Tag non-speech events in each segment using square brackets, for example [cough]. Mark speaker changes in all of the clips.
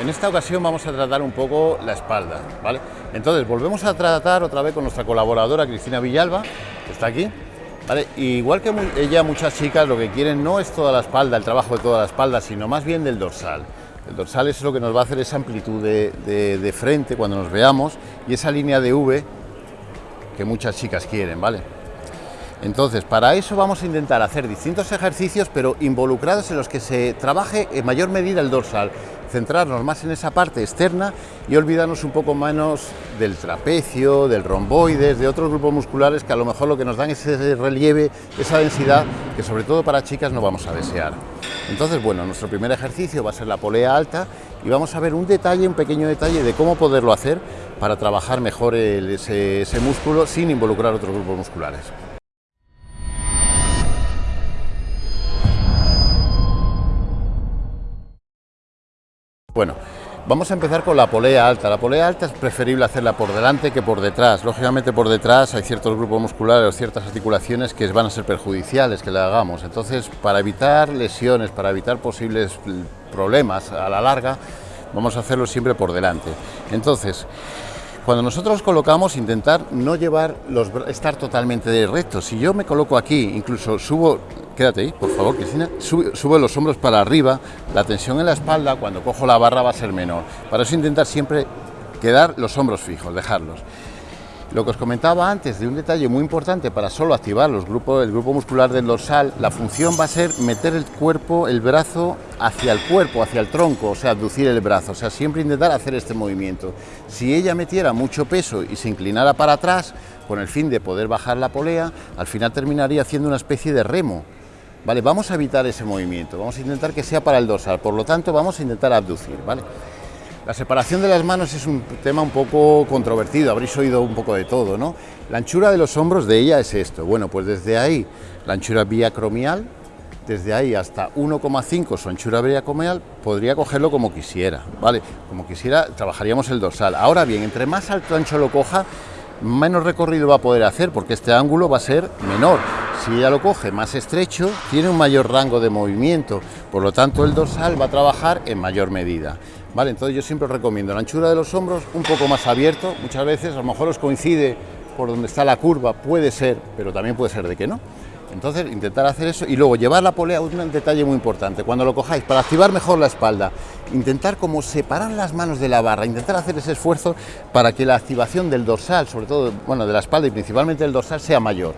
Speaker 1: En esta ocasión vamos a tratar un poco la espalda, ¿vale? Entonces volvemos a tratar otra vez con nuestra colaboradora Cristina Villalba, que está aquí, ¿vale? igual que ella, muchas chicas lo que quieren no es toda la espalda, el trabajo de toda la espalda, sino más bien del dorsal. El dorsal es lo que nos va a hacer esa amplitud de, de frente cuando nos veamos y esa línea de V que muchas chicas quieren, ¿vale? Entonces, para eso vamos a intentar hacer distintos ejercicios, pero involucrados en los que se trabaje en mayor medida el dorsal, centrarnos más en esa parte externa y olvidarnos un poco menos del trapecio, del romboides, de otros grupos musculares que a lo mejor lo que nos dan es ese relieve, esa densidad que sobre todo para chicas no vamos a desear. Entonces, bueno, nuestro primer ejercicio va a ser la polea alta y vamos a ver un detalle, un pequeño detalle de cómo poderlo hacer para trabajar mejor ese músculo sin involucrar otros grupos musculares. Bueno, vamos a empezar con la polea alta. La polea alta es preferible hacerla por delante que por detrás. Lógicamente por detrás hay ciertos grupos musculares o ciertas articulaciones que van a ser perjudiciales que la hagamos. Entonces, para evitar lesiones, para evitar posibles problemas a la larga, vamos a hacerlo siempre por delante. Entonces, cuando nosotros colocamos, intentar no llevar los estar totalmente rectos. Si yo me coloco aquí, incluso subo, quédate ahí, por favor, Cristina, subo, los hombros para arriba, la tensión en la espalda, cuando cojo la barra va a ser menor. Para eso intentar siempre quedar los hombros fijos, dejarlos. Lo que os comentaba antes de un detalle muy importante para solo activar los grupos, el grupo muscular del dorsal, la función va a ser meter el cuerpo, el brazo hacia el cuerpo, hacia el tronco, o sea, abducir el brazo, o sea, siempre intentar hacer este movimiento. Si ella metiera mucho peso y se inclinara para atrás, con el fin de poder bajar la polea, al final terminaría haciendo una especie de remo. Vale, vamos a evitar ese movimiento, vamos a intentar que sea para el dorsal, por lo tanto vamos a intentar abducir, ¿vale? La separación de las manos es un tema un poco controvertido, habréis oído un poco de todo, ¿no? La anchura de los hombros de ella es esto. Bueno, pues desde ahí, la anchura biacromial, desde ahí hasta 1,5 su anchura biacromial, podría cogerlo como quisiera, ¿vale? Como quisiera, trabajaríamos el dorsal. Ahora bien, entre más alto ancho lo coja, menos recorrido va a poder hacer, porque este ángulo va a ser menor. Si ella lo coge más estrecho, tiene un mayor rango de movimiento, por lo tanto el dorsal va a trabajar en mayor medida. Vale, entonces yo siempre recomiendo la anchura de los hombros un poco más abierto, muchas veces a lo mejor os coincide por donde está la curva, puede ser, pero también puede ser de que no. Entonces intentar hacer eso y luego llevar la polea, un detalle muy importante, cuando lo cojáis, para activar mejor la espalda, intentar como separar las manos de la barra, intentar hacer ese esfuerzo para que la activación del dorsal, sobre todo, bueno, de la espalda y principalmente del dorsal sea mayor.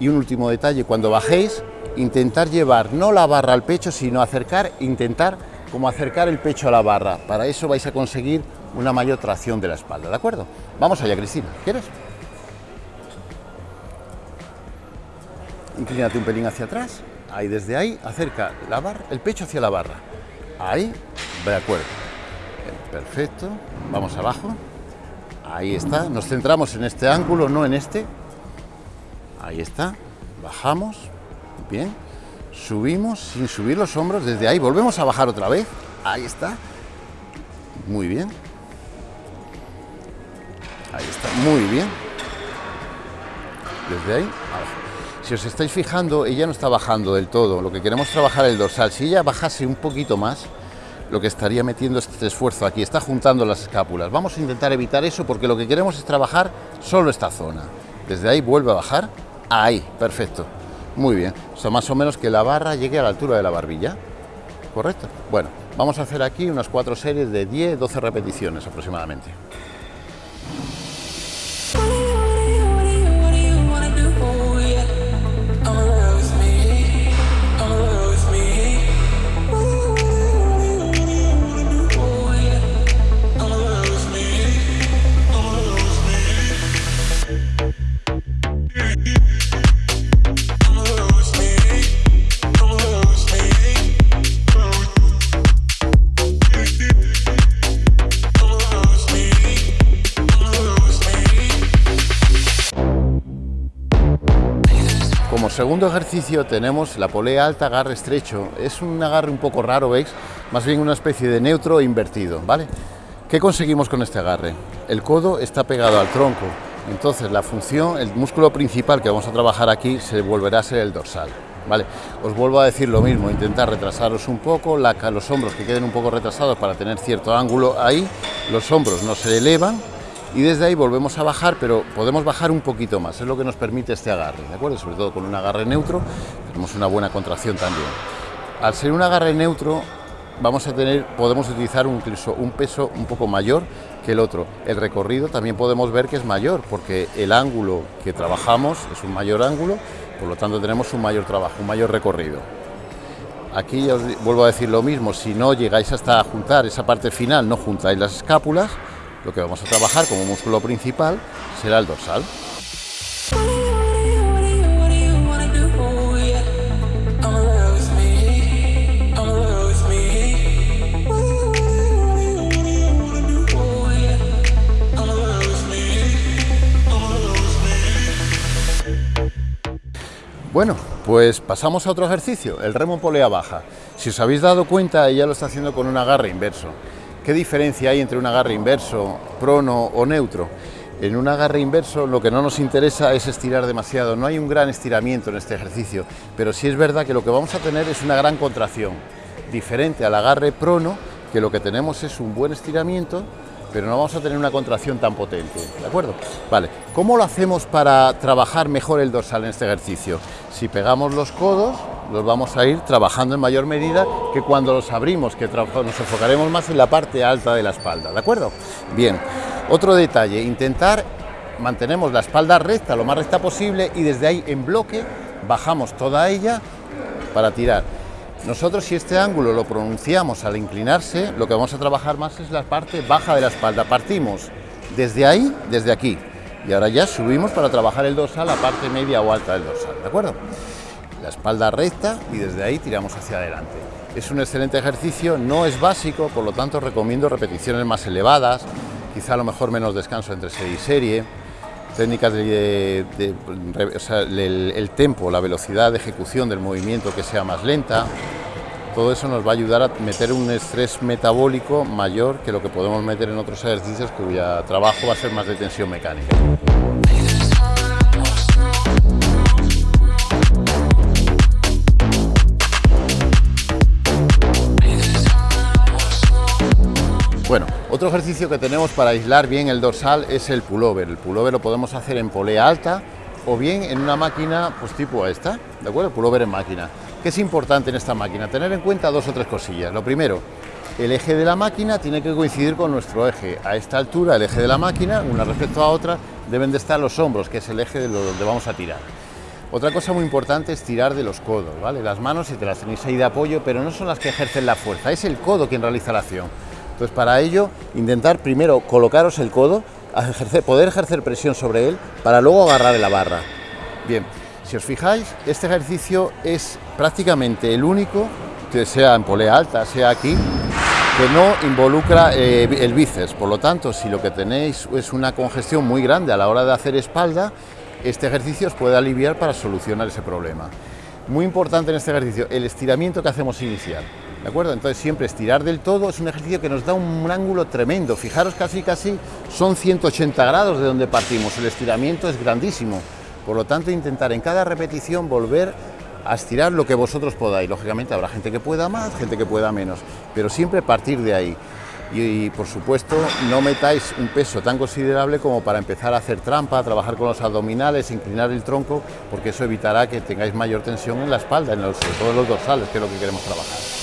Speaker 1: Y un último detalle, cuando bajéis, intentar llevar no la barra al pecho, sino acercar, intentar como acercar el pecho a la barra. Para eso vais a conseguir una mayor tracción de la espalda, ¿de acuerdo? Vamos allá, Cristina, ¿quieres? Inclínate un pelín hacia atrás, ahí desde ahí, acerca la barra, el pecho hacia la barra. Ahí, de acuerdo. Perfecto, vamos abajo. Ahí está, nos centramos en este ángulo, no en este. Ahí está, bajamos, bien. Subimos sin subir los hombros, desde ahí. Volvemos a bajar otra vez, ahí está, muy bien, ahí está, muy bien, desde ahí Si os estáis fijando, ella no está bajando del todo, lo que queremos trabajar el dorsal, si ella bajase un poquito más, lo que estaría metiendo este esfuerzo aquí, está juntando las escápulas. Vamos a intentar evitar eso porque lo que queremos es trabajar solo esta zona. Desde ahí vuelve a bajar, ahí, perfecto. Muy bien, o sea, más o menos que la barra llegue a la altura de la barbilla. ¿Correcto? Bueno, vamos a hacer aquí unas cuatro series de 10, 12 repeticiones aproximadamente. Segundo ejercicio tenemos la polea alta, agarre estrecho. Es un agarre un poco raro, ¿veis? Más bien una especie de neutro invertido, ¿vale? ¿Qué conseguimos con este agarre? El codo está pegado al tronco, entonces la función, el músculo principal que vamos a trabajar aquí se volverá a ser el dorsal. ¿vale? Os vuelvo a decir lo mismo, intentar retrasaros un poco, los hombros que queden un poco retrasados para tener cierto ángulo ahí, los hombros no se elevan y desde ahí volvemos a bajar, pero podemos bajar un poquito más, es lo que nos permite este agarre, ¿de acuerdo? Sobre todo con un agarre neutro, tenemos una buena contracción también. Al ser un agarre neutro, vamos a tener, podemos utilizar incluso un peso un poco mayor que el otro. El recorrido también podemos ver que es mayor, porque el ángulo que trabajamos es un mayor ángulo, por lo tanto tenemos un mayor trabajo, un mayor recorrido. Aquí os vuelvo a decir lo mismo, si no llegáis hasta juntar esa parte final, no juntáis las escápulas, lo que vamos a trabajar como músculo principal será el dorsal. Bueno, pues pasamos a otro ejercicio, el remo polea baja. Si os habéis dado cuenta, ella lo está haciendo con un agarre inverso. ¿Qué diferencia hay entre un agarre inverso, prono o neutro? En un agarre inverso lo que no nos interesa es estirar demasiado, no hay un gran estiramiento en este ejercicio, pero sí es verdad que lo que vamos a tener es una gran contracción, diferente al agarre prono, que lo que tenemos es un buen estiramiento pero no vamos a tener una contracción tan potente, ¿de acuerdo? Vale, ¿cómo lo hacemos para trabajar mejor el dorsal en este ejercicio? Si pegamos los codos, los vamos a ir trabajando en mayor medida que cuando los abrimos, que nos enfocaremos más en la parte alta de la espalda, ¿de acuerdo? Bien, otro detalle, intentar mantenemos la espalda recta, lo más recta posible, y desde ahí en bloque bajamos toda ella para tirar. Nosotros si este ángulo lo pronunciamos al inclinarse, lo que vamos a trabajar más es la parte baja de la espalda. Partimos desde ahí, desde aquí, y ahora ya subimos para trabajar el dorsal, la parte media o alta del dorsal, ¿de acuerdo? La espalda recta y desde ahí tiramos hacia adelante. Es un excelente ejercicio, no es básico, por lo tanto recomiendo repeticiones más elevadas, quizá a lo mejor menos descanso entre serie y serie, técnicas de, el, tempo, la velocidad de ejecución del movimiento que sea más lenta, todo eso nos va a ayudar a meter un estrés metabólico mayor que lo que podemos meter en otros ejercicios cuya trabajo va a ser más de tensión mecánica. Otro ejercicio que tenemos para aislar bien el dorsal es el pullover. El pullover lo podemos hacer en polea alta o bien en una máquina pues tipo esta, ¿de acuerdo? El pullover en máquina. ¿Qué es importante en esta máquina? Tener en cuenta dos o tres cosillas. Lo primero, el eje de la máquina tiene que coincidir con nuestro eje. A esta altura, el eje de la máquina, una respecto a otra, deben de estar los hombros, que es el eje de donde vamos a tirar. Otra cosa muy importante es tirar de los codos, ¿vale? Las manos, si te las tenéis ahí de apoyo, pero no son las que ejercen la fuerza, es el codo quien realiza la acción. Entonces, para ello, intentar primero colocaros el codo, poder ejercer presión sobre él, para luego agarrar la barra. Bien, si os fijáis, este ejercicio es prácticamente el único, que sea en polea alta, sea aquí, que no involucra eh, el bíceps. Por lo tanto, si lo que tenéis es una congestión muy grande a la hora de hacer espalda, este ejercicio os puede aliviar para solucionar ese problema. Muy importante en este ejercicio, el estiramiento que hacemos inicial. ¿De acuerdo? Entonces siempre estirar del todo es un ejercicio que nos da un ángulo tremendo. Fijaros casi casi son 180 grados de donde partimos. El estiramiento es grandísimo. Por lo tanto, intentar en cada repetición volver a estirar lo que vosotros podáis. Lógicamente habrá gente que pueda más, gente que pueda menos, pero siempre partir de ahí. Y, por supuesto no metáis un peso tan considerable como para empezar a hacer trampa, trabajar con los abdominales, inclinar el tronco, porque eso evitará que tengáis mayor tensión en la espalda, en los, sobre los dorsales, que es lo que queremos trabajar.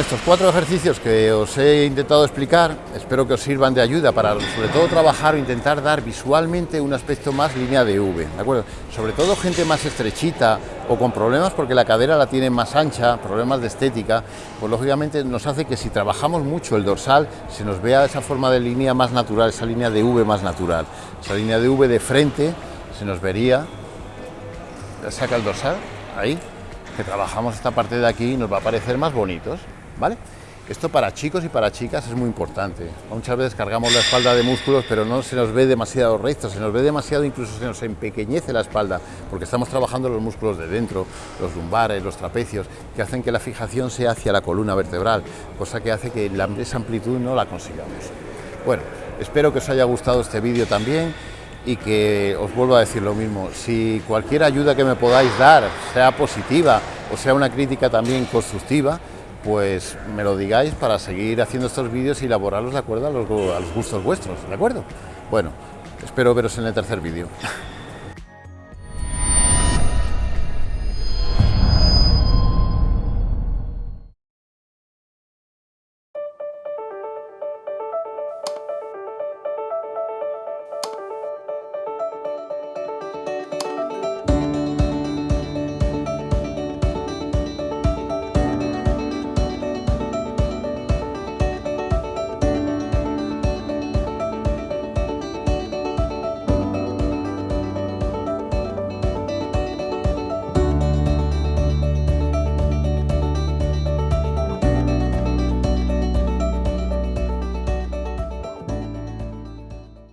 Speaker 1: Estos cuatro ejercicios que os he intentado explicar, espero que os sirvan de ayuda para sobre todo trabajar o intentar dar visualmente un aspecto más línea de V, ¿de acuerdo? Sobre todo gente más estrechita o con problemas porque la cadera la tiene más ancha, problemas de estética, pues lógicamente nos hace que si trabajamos mucho el dorsal se nos vea esa forma de línea más natural, esa línea de V más natural. Esa línea de V de frente se nos vería, saca el dorsal, ahí, que trabajamos esta parte de aquí nos va a parecer más bonitos, ¿vale? Esto para chicos y para chicas es muy importante. Muchas veces cargamos la espalda de músculos, pero no se nos ve demasiado recto, se nos ve demasiado, incluso se nos empequeñece la espalda, porque estamos trabajando los músculos de dentro, los lumbares, los trapecios, que hacen que la fijación sea hacia la columna vertebral, cosa que hace que esa amplitud no la consigamos. Bueno, espero que os haya gustado este vídeo también y que os vuelvo a decir lo mismo, si cualquier ayuda que me podáis dar, sea positiva o sea una crítica también constructiva, pues me lo digáis para seguir haciendo estos vídeos y elaborarlos de acuerdo a los, a los gustos vuestros, ¿de acuerdo? Bueno, espero veros en el tercer vídeo. [laughs]